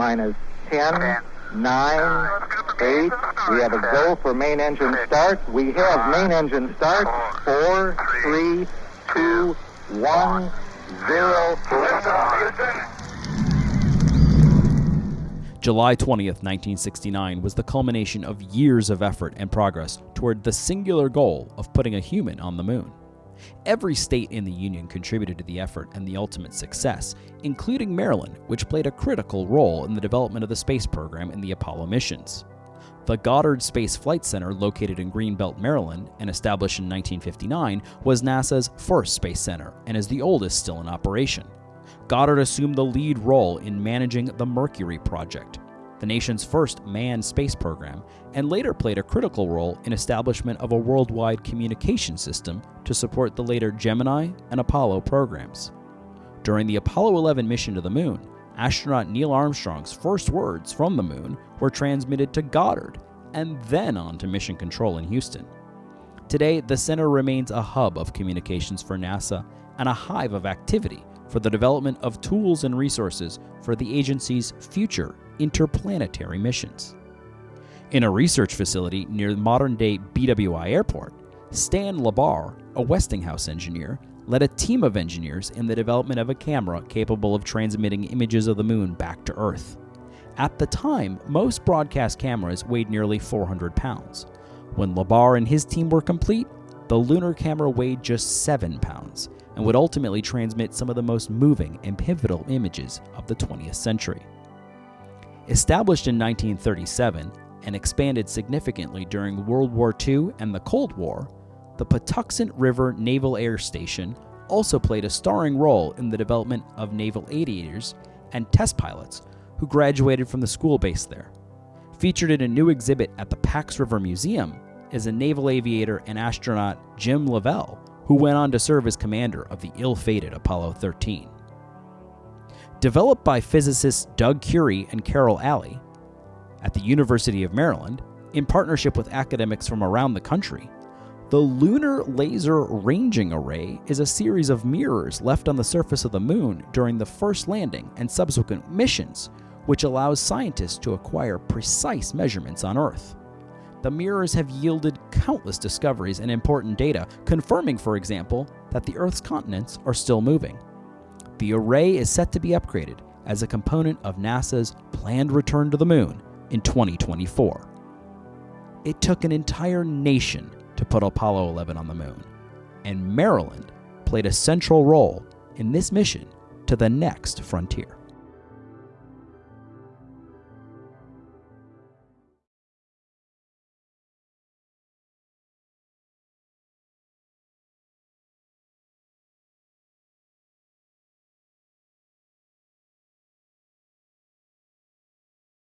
minus 10, 9, 8. We have a go for main engine start. We have main engine start. 4, 3, 2, 1, 0. July 20th, 1969 was the culmination of years of effort and progress toward the singular goal of putting a human on the moon. Every state in the Union contributed to the effort and the ultimate success, including Maryland, which played a critical role in the development of the space program and the Apollo missions. The Goddard Space Flight Center, located in Greenbelt, Maryland, and established in 1959, was NASA's first space center and is the oldest still in operation. Goddard assumed the lead role in managing the Mercury project, the nation's first manned space program, and later played a critical role in establishment of a worldwide communication system to support the later Gemini and Apollo programs. During the Apollo 11 mission to the moon, astronaut Neil Armstrong's first words from the moon were transmitted to Goddard and then on to Mission Control in Houston. Today, the center remains a hub of communications for NASA and a hive of activity for the development of tools and resources for the agency's future interplanetary missions. In a research facility near the modern day BWI Airport, Stan Lebar, a Westinghouse engineer, led a team of engineers in the development of a camera capable of transmitting images of the moon back to Earth. At the time, most broadcast cameras weighed nearly 400 pounds. When Lebar and his team were complete, the lunar camera weighed just 7 pounds and would ultimately transmit some of the most moving and pivotal images of the 20th century. Established in 1937 and expanded significantly during World War II and the Cold War, the Patuxent River Naval Air Station also played a starring role in the development of naval aviators and test pilots who graduated from the school base there. Featured in a new exhibit at the Pax River Museum is a naval aviator and astronaut Jim Lovell, who went on to serve as commander of the ill fated Apollo 13. Developed by physicists Doug Currie and Carroll Alley at the University of Maryland, in partnership with academics from around the country, the Lunar Laser Ranging Array is a series of mirrors left on the surface of the moon during the first landing and subsequent missions, which allows scientists to acquire precise measurements on Earth. The mirrors have yielded countless discoveries and important data, confirming, for example, that the Earth's continents are still moving. The array is set to be upgraded as a component of NASA's planned return to the moon in 2024. It took an entire nation to put Apollo 11 on the moon, and Maryland played a central role in this mission to the next frontier.